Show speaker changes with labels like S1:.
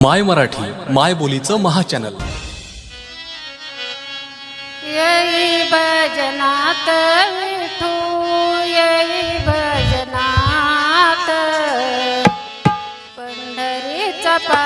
S1: माय मराठी माय बोलीचं महाचॅनल.
S2: येई भजनात विठू येई भजनात पंढरीचा पा